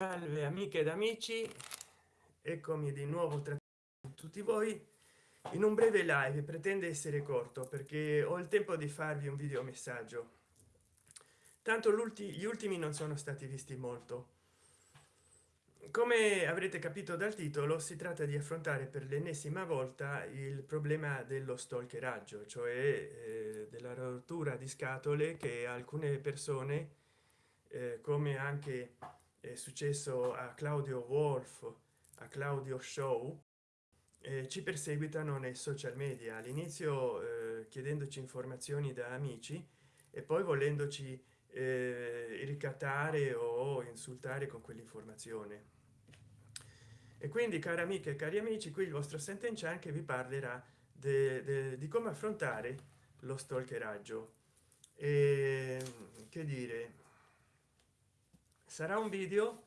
salve amiche ed amici. Eccomi di nuovo tra tutti voi. In un breve live pretende essere corto perché ho il tempo di farvi un video messaggio. Tanto gli ultimi non sono stati visti molto. Come avrete capito dal titolo si tratta di affrontare per l'ennesima volta il problema dello stalkeraggio cioè eh, della rottura di scatole che alcune persone eh, come anche è successo a claudio wolf a claudio show eh, ci perseguitano nei social media. All'inizio eh, chiedendoci informazioni da amici e poi volendoci eh, ricattare o insultare con quell'informazione. E quindi cari amiche e cari amici qui il vostro sentencian che vi parlerà di come affrontare lo stalkeraggio. E che dire sarà un video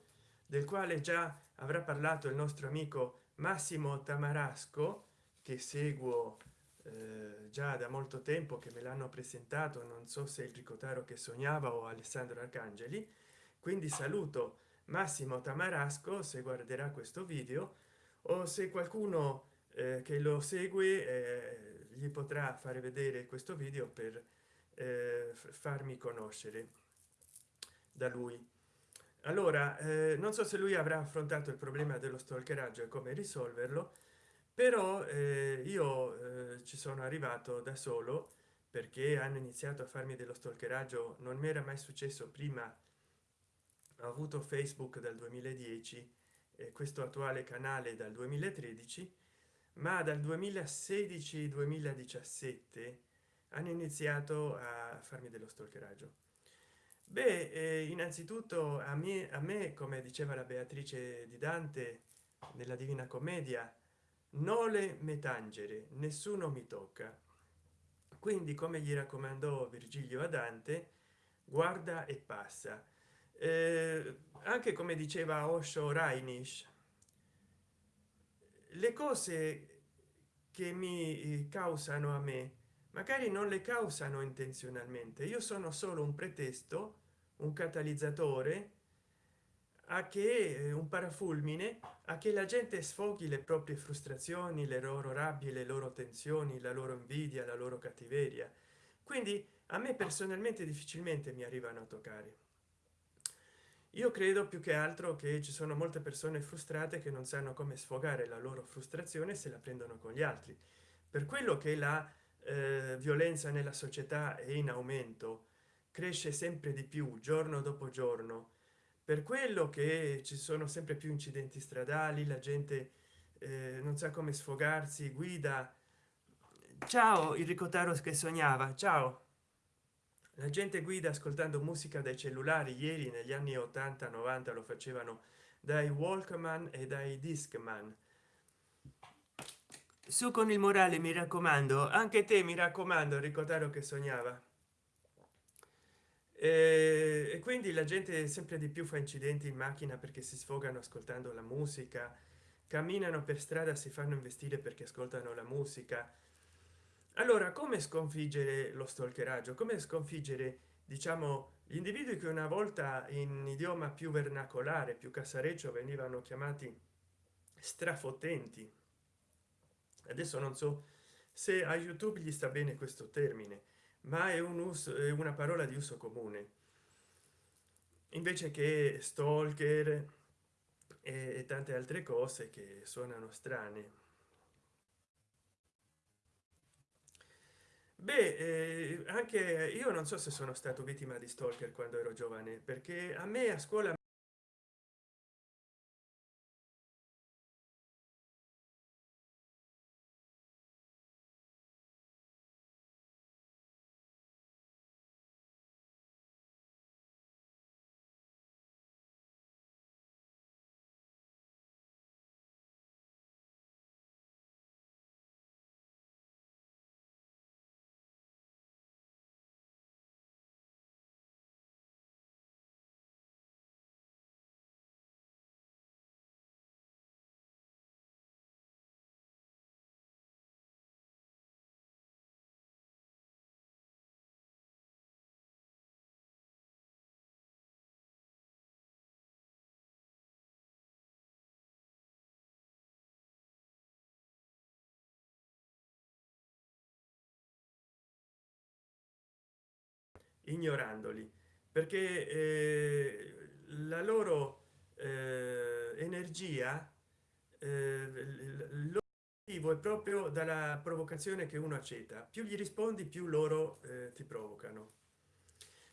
del quale già avrà parlato il nostro amico massimo tamarasco che seguo eh, già da molto tempo che me l'hanno presentato. Non so se il ricotaro che sognava o alessandro arcangeli. Quindi saluto massimo tamarasco se guarderà questo video o se qualcuno eh, che lo segue eh, gli potrà fare vedere questo video per eh, farmi conoscere da lui allora eh, non so se lui avrà affrontato il problema dello stalkeraggio e come risolverlo però eh, io eh, ci sono arrivato da solo perché hanno iniziato a farmi dello stalkeraggio. Non mi era mai successo prima. Ho avuto facebook dal 2010 e questo attuale canale dal 2013 ma dal 2016 2017 hanno iniziato a farmi dello stalkeraggio beh eh, innanzitutto a me a me come diceva la beatrice di dante nella divina commedia nole metangere nessuno mi tocca quindi come gli raccomandò virgilio a dante guarda e passa eh, anche come diceva osho rainish le cose che mi eh, causano a me magari non le causano intenzionalmente. Io sono solo un pretesto un catalizzatore a che eh, un parafulmine a che la gente sfoghi le proprie frustrazioni le loro rabbie le loro tensioni la loro invidia la loro cattiveria. Quindi a me personalmente difficilmente mi arrivano a toccare. Io credo più che altro che ci sono molte persone frustrate che non sanno come sfogare la loro frustrazione se la prendono con gli altri. Per quello che la eh, violenza nella società è in aumento cresce sempre di più giorno dopo giorno. Per quello che ci sono sempre più incidenti stradali la gente eh, non sa come sfogarsi guida. Ciao il ricotaro che sognava. Ciao. La gente guida ascoltando musica dai cellulari. Ieri negli anni 80 90 lo facevano dai walkman e dai discman. Su con il morale mi raccomando. Anche te mi raccomando ricotaro che sognava e quindi la gente sempre di più fa incidenti in macchina perché si sfogano ascoltando la musica camminano per strada si fanno investire perché ascoltano la musica. Allora come sconfiggere lo stalkeraggio? Come sconfiggere diciamo gli individui che una volta in idioma più vernacolare più casareccio venivano chiamati strafotenti? Adesso non so se a youtube gli sta bene questo termine ma è un uso è una parola di uso comune. Invece che stalker e tante altre cose che suonano strane. Beh eh, anche io non so se sono stato vittima di stalker quando ero giovane perché a me a scuola ignorandoli. Perché eh, la loro eh, energia eh, l'obiettivo è proprio dalla provocazione che uno accetta. Più gli rispondi più loro eh, ti provocano.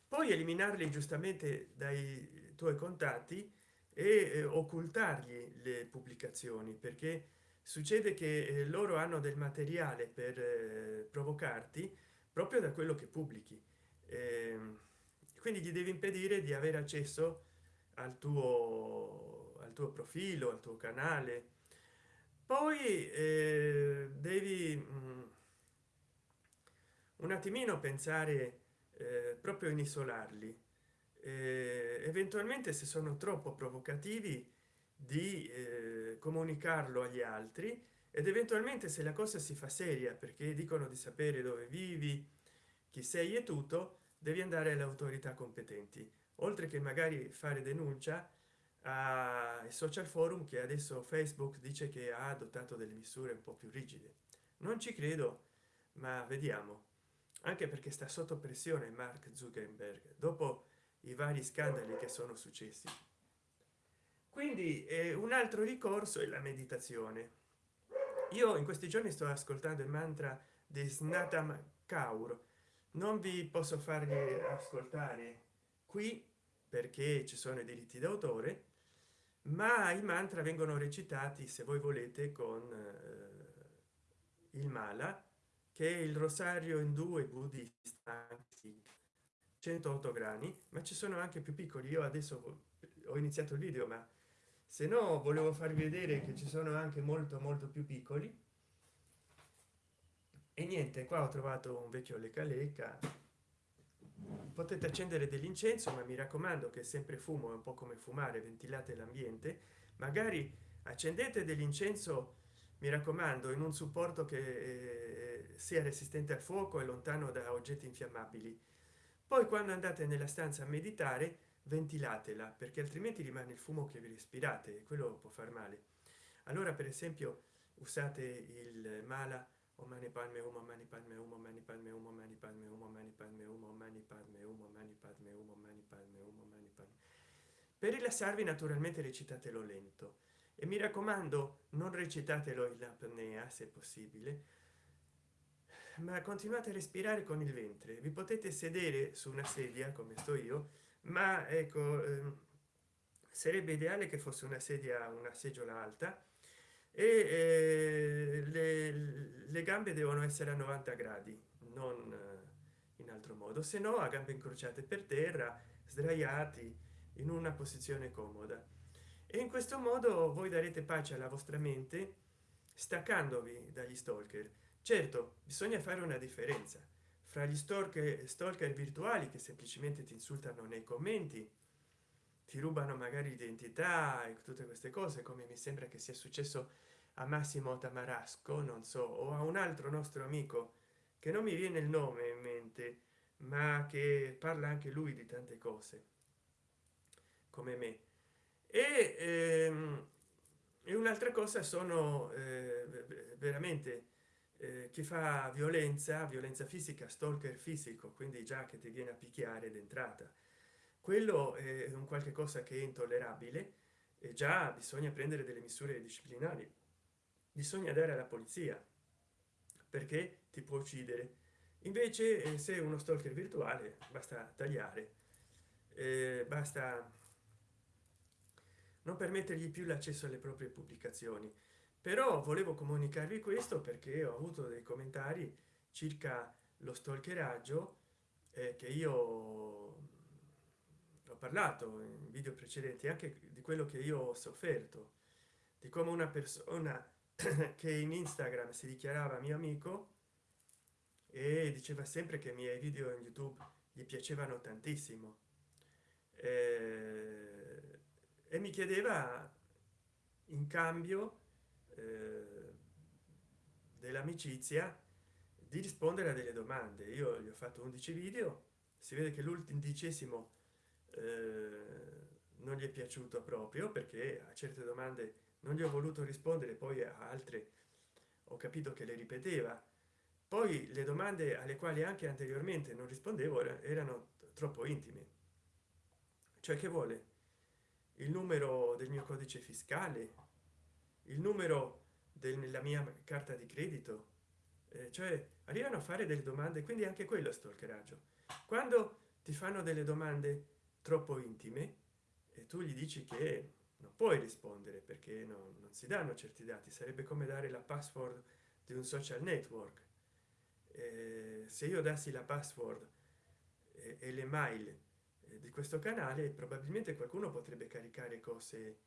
Poi eliminarli giustamente dai tuoi contatti e occultargli le pubblicazioni perché succede che loro hanno del materiale per provocarti proprio da quello che pubblichi quindi gli devi impedire di avere accesso al tuo al tuo profilo al tuo canale. Poi eh, devi mh, mm, un attimino pensare eh, proprio in isolarli. Eh, eventualmente se sono troppo provocativi di eh, comunicarlo agli altri ed eventualmente se la cosa si fa seria perché dicono di sapere dove vivi chi sei e tutto devi andare alle autorità competenti. Oltre che magari fare denuncia ai social forum che adesso facebook dice che ha adottato delle misure un po più rigide. Non ci credo ma vediamo. Anche perché sta sotto pressione mark zuckerberg dopo i vari scandali che sono successi. Quindi eh, un altro ricorso è la meditazione. Io in questi giorni sto ascoltando il mantra di snatam kaur non vi posso farli ascoltare qui perché ci sono i diritti d'autore ma i mantra vengono recitati se voi volete con eh, il mala che è il rosario in due buddista 108 grani ma ci sono anche più piccoli. Io adesso ho iniziato il video ma se no volevo farvi vedere che ci sono anche molto molto più piccoli e niente qua ho trovato un vecchio leca leca potete accendere dell'incenso ma mi raccomando che sempre fumo è un po come fumare ventilate l'ambiente. Magari accendete dell'incenso mi raccomando in un supporto che eh, sia resistente al fuoco e lontano da oggetti infiammabili. Poi quando andate nella stanza a meditare ventilatela perché altrimenti rimane il fumo che vi respirate e quello può far male. Allora per esempio usate il mala o mani palme umo mani palme umo mani palme umo mani palme umo mani palme umo mani palme umo mani palme umo mani palme umo mani palme. Per rilassarvi naturalmente recitatelo lento. E mi raccomando non recitatelo in apnea se possibile ma continuate a respirare con il ventre. Vi potete sedere su una sedia come sto io ma ecco ehm, sarebbe ideale che fosse una sedia una seggiola alta e eh, le, le, gambe devono essere a 90 gradi non eh, in altro modo. Se no a gambe incrociate per terra sdraiati in una posizione comoda. E in questo modo voi darete pace alla vostra mente staccandovi dagli stalker. Certo bisogna fare una differenza fra gli stalker stalker virtuali che semplicemente ti insultano nei commenti ti rubano magari l'identità e tutte queste cose come mi sembra che sia successo a massimo tamarasco non so o a un altro nostro amico che non mi viene il nome in mente ma che parla anche lui di tante cose come me. E, ehm, e un'altra cosa sono eh, veramente eh, chi fa violenza violenza fisica stalker fisico quindi già che ti viene a picchiare d'entrata quello è un qualche cosa che è intollerabile e già bisogna prendere delle misure disciplinari. Bisogna dare alla polizia perché ti può uccidere. Invece eh, se uno stalker virtuale basta tagliare. Eh, basta non permettergli più l'accesso alle proprie pubblicazioni. Però volevo comunicarvi questo perché ho avuto dei commentari circa lo stalkeraggio eh, che io parlato in video precedenti anche di quello che io ho sofferto di come una persona che in instagram si dichiarava mio amico e diceva sempre che i miei video in youtube gli piacevano tantissimo. Eh, e mi chiedeva in cambio eh, dell'amicizia di rispondere a delle domande. Io gli ho fatto 11 video si vede che l'undicesimo non gli è piaciuto proprio perché a certe domande non gli ho voluto rispondere poi a altre ho capito che le ripeteva. Poi le domande alle quali anche anteriormente non rispondevo erano troppo intime. Cioè che vuole? Il numero del mio codice fiscale? Il numero della mia carta di credito? Eh, cioè arrivano a fare delle domande quindi anche quello stalkeraggio quando ti fanno delle domande troppo intime e tu gli dici che non puoi rispondere perché no, non si danno certi dati. Sarebbe come dare la password di un social network. Eh, se io dassi la password e, e le mail eh, di questo canale probabilmente qualcuno potrebbe caricare cose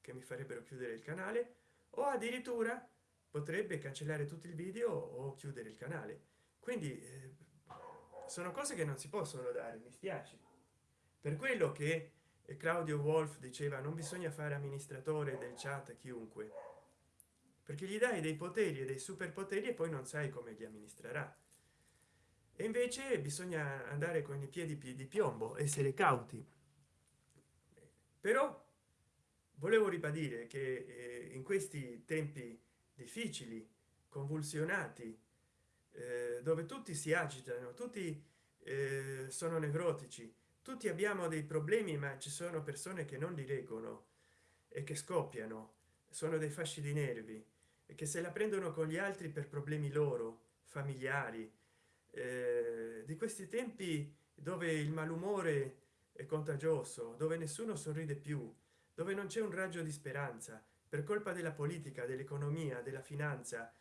che mi farebbero chiudere il canale o addirittura potrebbe cancellare tutto il video o chiudere il canale. Quindi eh, sono cose che non si possono dare mi spiace per quello che claudio wolf diceva non bisogna fare amministratore del chat chiunque perché gli dai dei poteri e dei superpoteri e poi non sai come li amministrerà. E invece bisogna andare con i piedi di piombo essere cauti. Però volevo ribadire che eh, in questi tempi difficili convulsionati eh, dove tutti si agitano tutti eh, sono nevrotici tutti abbiamo dei problemi ma ci sono persone che non li reggono e che scoppiano. Sono dei fasci di nervi e che se la prendono con gli altri per problemi loro familiari. Eh, di questi tempi dove il malumore è contagioso dove nessuno sorride più dove non c'è un raggio di speranza per colpa della politica dell'economia della finanza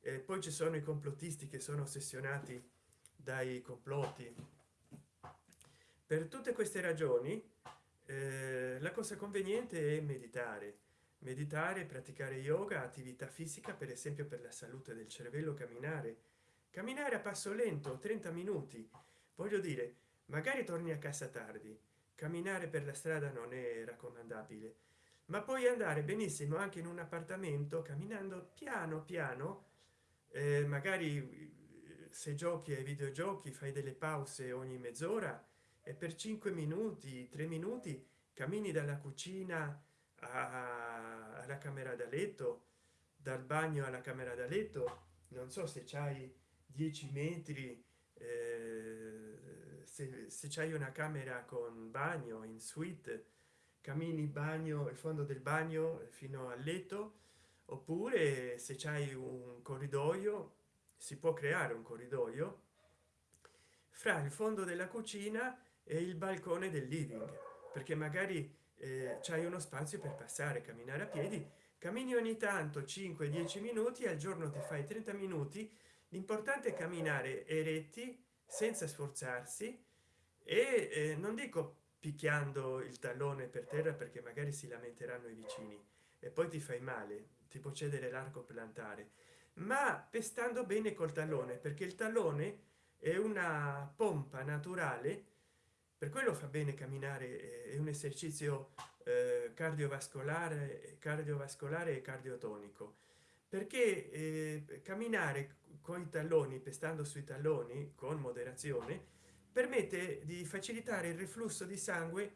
e poi ci sono i complottisti che sono ossessionati dai complotti per tutte queste ragioni eh, la cosa conveniente è meditare. Meditare praticare yoga attività fisica per esempio per la salute del cervello camminare. Camminare a passo lento 30 minuti. Voglio dire magari torni a casa tardi. Camminare per la strada non è raccomandabile. Ma poi andare benissimo anche in un appartamento camminando piano piano. Eh, magari eh, se giochi ai videogiochi fai delle pause ogni mezz'ora e per 5 minuti 3 minuti cammini dalla cucina alla camera da letto dal bagno alla camera da letto. Non so se c'hai 10 metri eh, se, se c'hai una camera con bagno in suite cammini bagno il fondo del bagno fino al letto. Oppure se c'hai un corridoio si può creare un corridoio. Fra il fondo della cucina e il balcone del living perché magari eh, c'hai uno spazio per passare camminare a piedi cammini ogni tanto 5 10 minuti al giorno ti fai 30 minuti. L'importante è camminare eretti senza sforzarsi e eh, non dico picchiando il tallone per terra perché magari si lamenteranno i vicini e poi ti fai male ti può cedere l'arco plantare ma pestando bene col tallone perché il tallone è una pompa naturale per quello fa bene camminare è un esercizio eh, cardiovascolare cardiovascolare e cardiotonico. Perché eh, camminare con i talloni pestando sui talloni con moderazione permette di facilitare il reflusso di sangue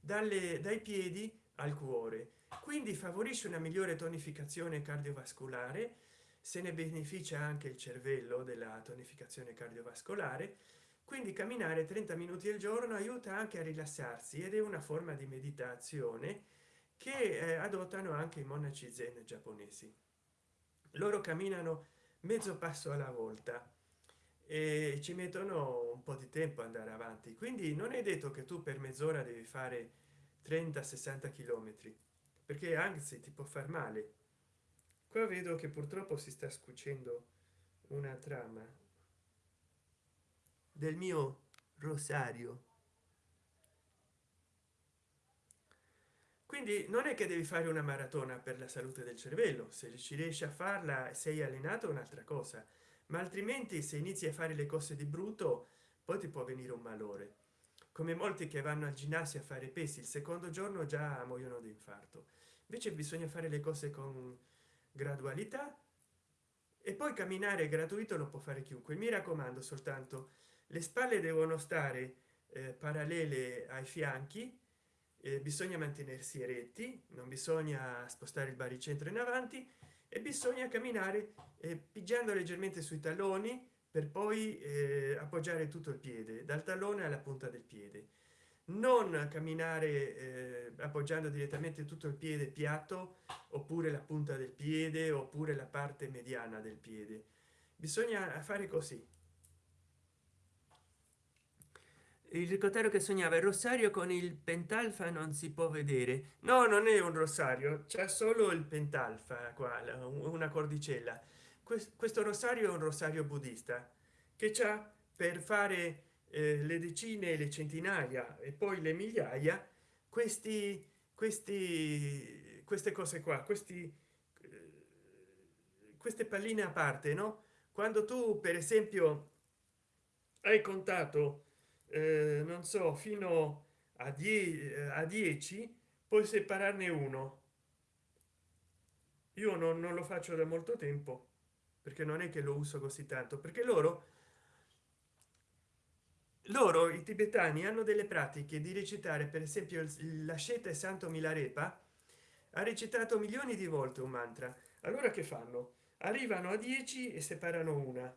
dalle dai piedi al cuore. Quindi favorisce una migliore tonificazione cardiovascolare se ne beneficia anche il cervello della tonificazione cardiovascolare quindi camminare 30 minuti al giorno aiuta anche a rilassarsi ed è una forma di meditazione che eh, adottano anche i monaci zen giapponesi. Loro camminano mezzo passo alla volta e ci mettono un po di tempo andare avanti. Quindi non è detto che tu per mezz'ora devi fare 30 60 chilometri perché anzi ti può far male. Qua vedo che purtroppo si sta scucendo una trama del mio rosario. Quindi non è che devi fare una maratona per la salute del cervello. Se ci riesci a farla sei allenato un'altra cosa. Ma altrimenti se inizi a fare le cose di brutto poi ti può venire un malore. Come molti che vanno al ginnasio a fare pesi il secondo giorno già muoiono di infarto. Invece bisogna fare le cose con gradualità e poi camminare gratuito lo può fare chiunque. Mi raccomando soltanto le spalle devono stare eh, parallele ai fianchi eh, bisogna mantenersi eretti non bisogna spostare il baricentro in avanti e bisogna camminare eh, pigiando leggermente sui talloni per poi eh, appoggiare tutto il piede dal tallone alla punta del piede. Non camminare eh, appoggiando direttamente tutto il piede piatto oppure la punta del piede oppure la parte mediana del piede. Bisogna fare così il ricottero che sognava il rosario con il pentalfa non si può vedere. No non è un rosario c'è solo il pentalfa qua una cordicella. Questo rosario è un rosario buddista che c'ha per fare eh, le decine le centinaia e poi le migliaia questi questi queste cose qua questi eh, queste palline a parte no? Quando tu per esempio hai contato eh, non so fino a 10 a 10 puoi separarne uno. Io non, non lo faccio da molto tempo perché non è che lo uso così tanto perché loro loro i tibetani hanno delle pratiche di recitare per esempio l'asceta santo milarepa ha recitato milioni di volte un mantra. Allora che fanno? Arrivano a 10 e separano una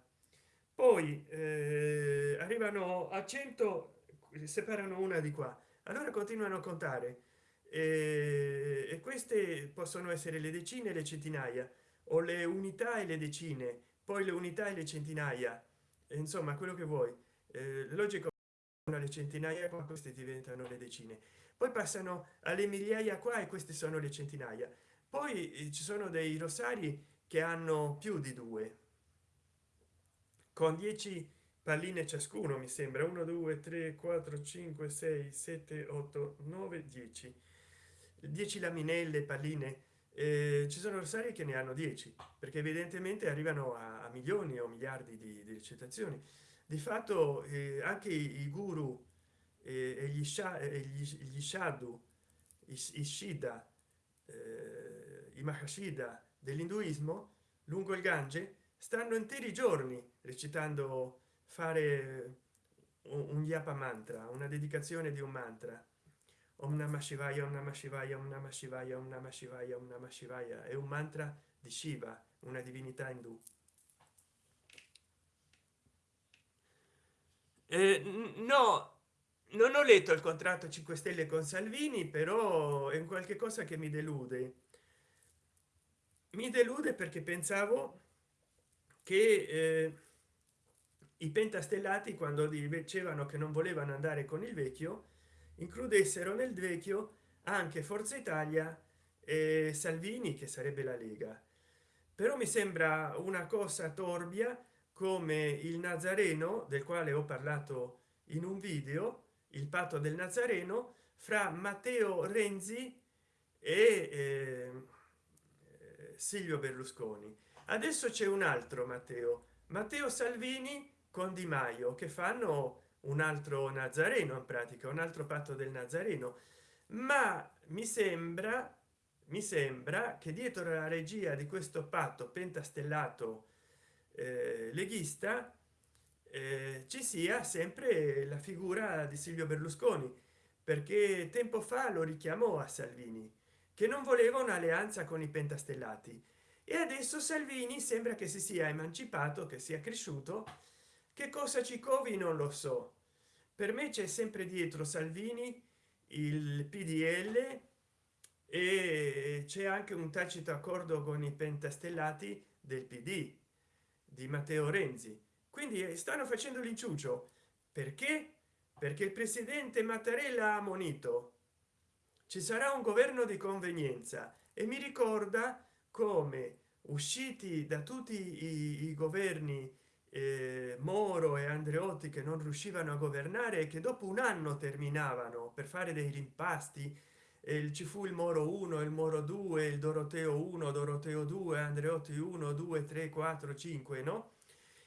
poi eh, arrivano a 100 separano una di qua. Allora continuano a contare. E, e queste possono essere le decine le centinaia o le unità e le decine poi le unità e le centinaia. Insomma quello che vuoi. Eh, logico le centinaia qua queste diventano le decine. Poi passano alle migliaia qua e queste sono le centinaia. Poi eh, ci sono dei rosari che hanno più di due con 10 palline ciascuno mi sembra. 1 2 3 4 5 6 7 8 9 10 10 laminelle palline. Eh, ci sono rosari che ne hanno 10 perché evidentemente arrivano a, a milioni o miliardi di, di recitazioni. Di fatto eh, anche i, guru eh, e gli, sha, gli, gli shadu i, i shida eh, i mahashida dell'induismo lungo il gange stanno interi giorni recitando fare un, yapa mantra una dedicazione di un mantra. Om namah shivaya om namah shivaya om namah shivaya om namah shivaya om namah shivaya. È un mantra di shiva una divinità indù. Eh, no non ho letto il contratto 5 stelle con salvini però è un qualche cosa che mi delude. Mi delude perché pensavo che eh, i pentastellati quando dicevano che non volevano andare con il vecchio includessero nel vecchio anche forza italia e salvini che sarebbe la lega. Però mi sembra una cosa torbia come il nazareno del quale ho parlato in un video il patto del nazareno fra matteo renzi e eh, silvio berlusconi adesso c'è un altro matteo matteo salvini con di maio che fanno un altro nazareno in pratica un altro patto del nazareno. Ma mi sembra mi sembra che dietro la regia di questo patto pentastellato eh, leghista eh, ci sia sempre la figura di silvio berlusconi perché tempo fa lo richiamò a salvini che non voleva un'alleanza con i pentastellati e adesso salvini sembra che si sia emancipato che sia cresciuto. Che cosa ci covi non lo so. Per me c'è sempre dietro salvini il pdl e c'è anche un tacito accordo con i pentastellati del pd di matteo renzi. Quindi eh, stanno facendo l'inciuccio. Perché? Perché il presidente mattarella ha monito ci sarà un governo di convenienza e mi ricorda come usciti da tutti i, i governi eh, moro e andreotti che non riuscivano a governare e che dopo un anno terminavano per fare dei rimpasti eh, ci fu il moro 1 il moro 2 il doroteo 1 doroteo 2 andreotti 1 2 3 4 5 no?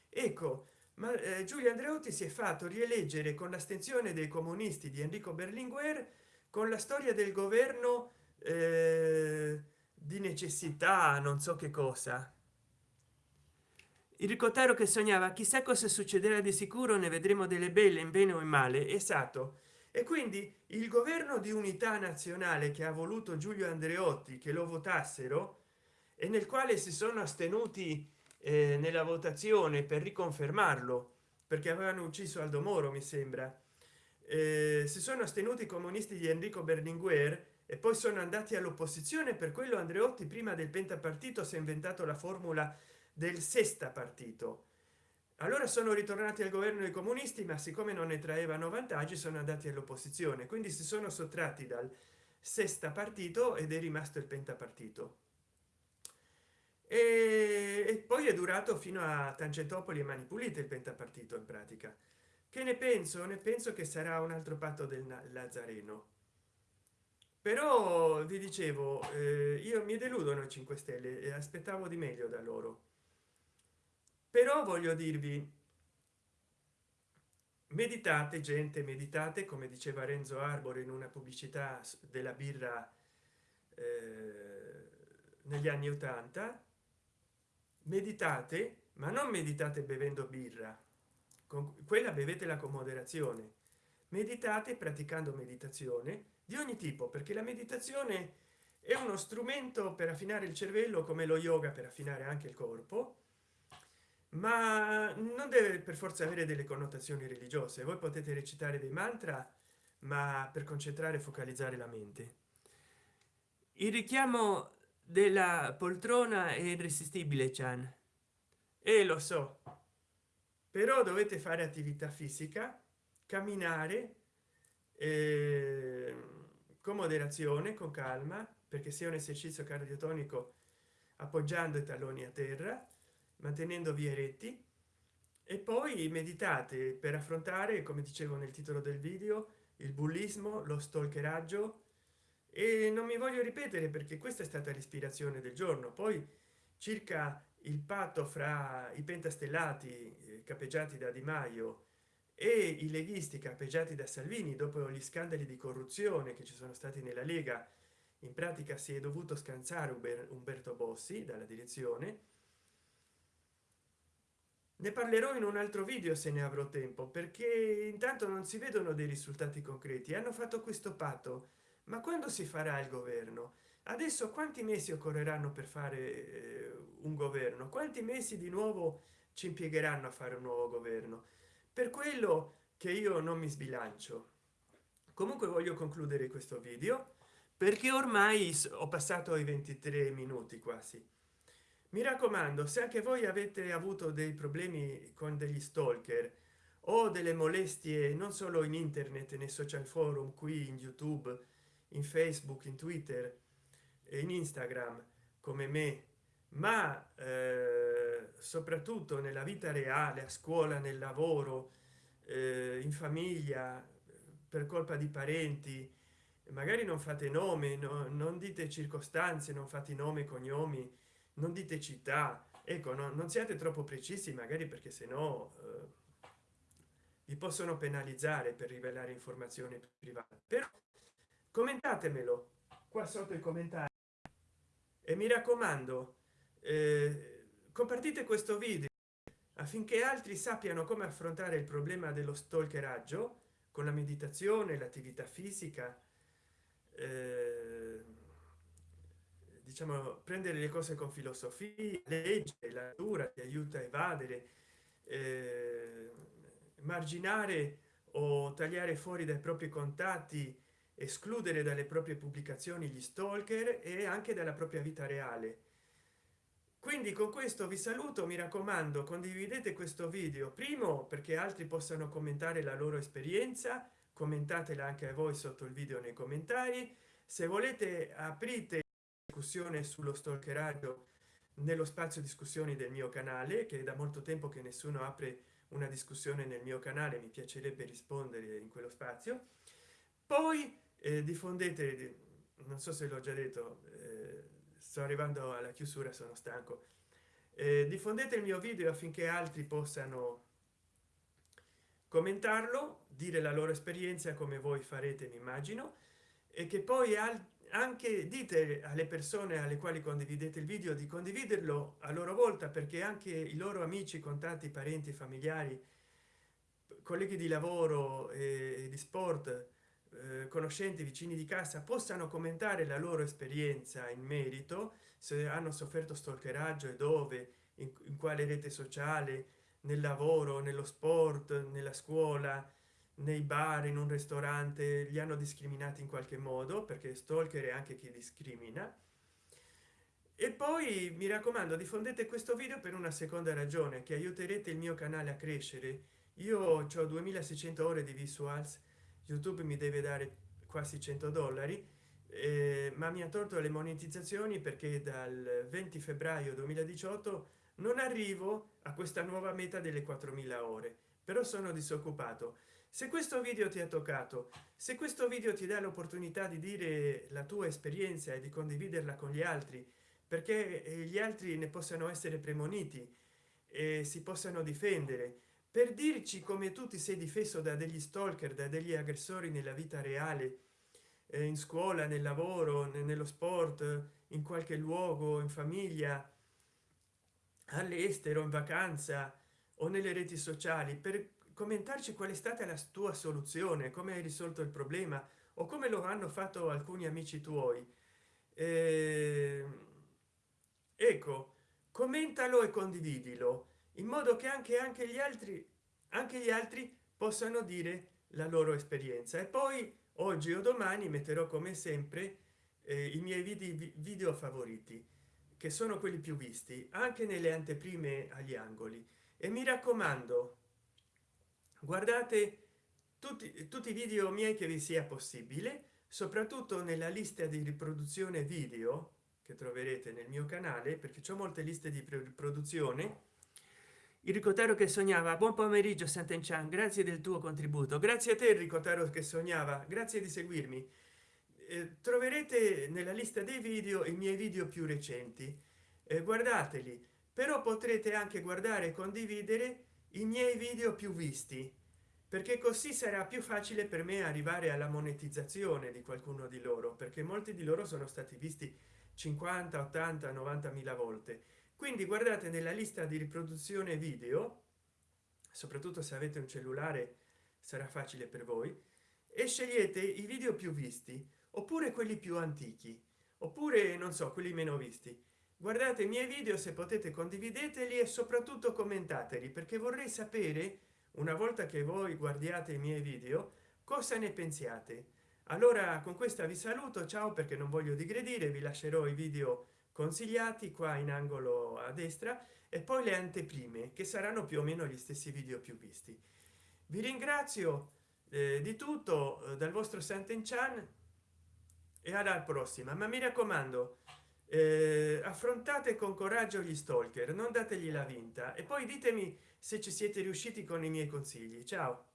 Ecco ma eh, giulio andreotti si è fatto rieleggere con l'astensione dei comunisti di enrico berlinguer con la storia del governo eh, di necessità non so che cosa. Il ricottaro che sognava chissà cosa succederà di sicuro ne vedremo delle belle in bene o in male. Esatto. E quindi il governo di unità nazionale che ha voluto giulio andreotti che lo votassero e nel quale si sono astenuti eh, nella votazione per riconfermarlo perché avevano ucciso aldo moro mi sembra eh, si sono astenuti i comunisti di enrico berlinguer e poi sono andati all'opposizione per quello andreotti prima del pentapartito si è inventato la formula del sesta partito. Allora sono ritornati al governo dei comunisti ma siccome non ne traevano vantaggi sono andati all'opposizione. Quindi si sono sottratti dal sesta partito ed è rimasto il pentapartito. E, e poi è durato fino a tangentopoli e mani pulite il pentapartito in pratica. Che ne penso? Ne penso che sarà un altro patto del lazzareno però vi dicevo eh, io mi deludono i 5 stelle e aspettavo di meglio da loro. Però voglio dirvi meditate gente meditate come diceva renzo arbore in una pubblicità della birra eh, negli anni 80 meditate ma non meditate bevendo birra con quella bevetela con moderazione meditate praticando meditazione di ogni tipo perché la meditazione è uno strumento per affinare il cervello come lo yoga per affinare anche il corpo ma non deve per forza avere delle connotazioni religiose. Voi potete recitare dei mantra ma per concentrare e focalizzare la mente. Il richiamo della poltrona è irresistibile chan. E lo so però dovete fare attività fisica camminare eh, con moderazione con calma perché sia un esercizio cardiotonico appoggiando i talloni a terra mantenendo via eretti e poi meditate per affrontare come dicevo nel titolo del video il bullismo lo stalkeraggio. E non mi voglio ripetere perché questa è stata l'ispirazione del giorno. Poi circa il patto fra i pentastellati eh, capeggiati da di maio e i leghisti capeggiati da salvini dopo gli scandali di corruzione che ci sono stati nella lega in pratica si è dovuto scansare umberto bossi dalla direzione. Ne parlerò in un altro video se ne avrò tempo perché intanto non si vedono dei risultati concreti. Hanno fatto questo patto. Ma quando si farà il governo? Adesso quanti mesi occorreranno per fare eh, un governo? Quanti mesi di nuovo ci impiegheranno a fare un nuovo governo per quello che io non mi sbilancio. Comunque voglio concludere questo video perché ormai ho passato i 23 minuti quasi. Mi raccomando se anche voi avete avuto dei problemi con degli stalker o delle molestie non solo in internet nei social forum qui in youtube in facebook in twitter e in instagram come me ma eh, soprattutto nella vita reale a scuola nel lavoro eh, in famiglia per colpa di parenti magari non fate nome no, non dite circostanze non fate nome cognomi non dite città. Ecco no, non siate troppo precisi magari perché se no eh, vi possono penalizzare per rivelare informazioni private. Però commentatemelo qua sotto i commentari e mi raccomando compartite questo video affinché altri sappiano come affrontare il problema dello stalkeraggio con la meditazione l'attività fisica. Eh, diciamo prendere le cose con filosofia legge la natura ti aiuta a evadere eh, marginare o tagliare fuori dai propri contatti escludere dalle proprie pubblicazioni gli stalker e anche dalla propria vita reale quindi con questo vi saluto mi raccomando condividete questo video primo perché altri possano commentare la loro esperienza commentatela anche a voi sotto il video nei commentari. Se volete aprite discussione sullo stalkeraggio nello spazio discussioni del mio canale che da molto tempo che nessuno apre una discussione nel mio canale mi piacerebbe rispondere in quello spazio. Poi eh, diffondete non so se l'ho già detto eh, sto arrivando alla chiusura sono stanco. Eh, diffondete il mio video affinché altri possano commentarlo dire la loro esperienza come voi farete mi immagino e che poi anche dite alle persone alle quali condividete il video di condividerlo a loro volta perché anche i loro amici contatti parenti familiari colleghi di lavoro e di sport conoscenti vicini di casa possano commentare la loro esperienza in merito se hanno sofferto stalkeraggio e dove in, in quale rete sociale nel lavoro nello sport nella scuola nei bar in un ristorante li hanno discriminati in qualche modo perché stalker è anche chi discrimina. E poi mi raccomando diffondete questo video per una seconda ragione che aiuterete il mio canale a crescere. Io ho 2600 ore di visuals youtube mi deve dare quasi 100 dollari eh, ma mi ha tolto le monetizzazioni perché dal 20 febbraio 2018 non arrivo a questa nuova meta delle 4000 ore però sono disoccupato. Se questo video ti ha toccato se questo video ti dà l'opportunità di dire la tua esperienza e di condividerla con gli altri perché eh, gli altri ne possano essere premoniti e si possano difendere per dirci come tu ti sei difeso da degli stalker da degli aggressori nella vita reale eh, in scuola nel lavoro nello sport in qualche luogo in famiglia all'estero in vacanza o nelle reti sociali per commentarci qual è stata la tua soluzione come hai risolto il problema o come lo hanno fatto alcuni amici tuoi. Eh, ecco commentalo e condividilo in modo che anche anche gli altri anche gli altri possano dire la loro esperienza. E poi oggi o domani metterò come sempre eh, i miei video, video favoriti che sono quelli più visti anche nelle anteprime agli angoli. E mi raccomando guardate tutti tutti i video miei che vi sia possibile soprattutto nella lista di riproduzione video che troverete nel mio canale perché c'è molte liste di produzione il ricotaro che sognava. Buon pomeriggio Sant'Enchan. Grazie del tuo contributo. Grazie a te Enrico Taro che sognava. Grazie di seguirmi. Eh, troverete nella lista dei video i miei video più recenti. Eh, guardateli. Però potrete anche guardare e condividere i miei video più visti perché così sarà più facile per me arrivare alla monetizzazione di qualcuno di loro perché molti di loro sono stati visti 50 80 90 mila volte quindi guardate nella lista di riproduzione video soprattutto se avete un cellulare sarà facile per voi e scegliete i video più visti oppure quelli più antichi oppure non so quelli meno visti. Guardate i miei video se potete condivideteli e soprattutto commentateli perché vorrei sapere una volta che voi guardiate i miei video cosa ne pensiate. Allora con questa vi saluto ciao perché non voglio digredire vi lascerò i video consigliati qua in angolo a destra e poi le anteprime che saranno più o meno gli stessi video più visti. Vi ringrazio eh, di tutto eh, dal vostro Sant'Enchan e alla prossima. Ma mi raccomando eh, affrontate con coraggio gli stalker non dategli la vinta e poi ditemi se ci siete riusciti con i miei consigli. Ciao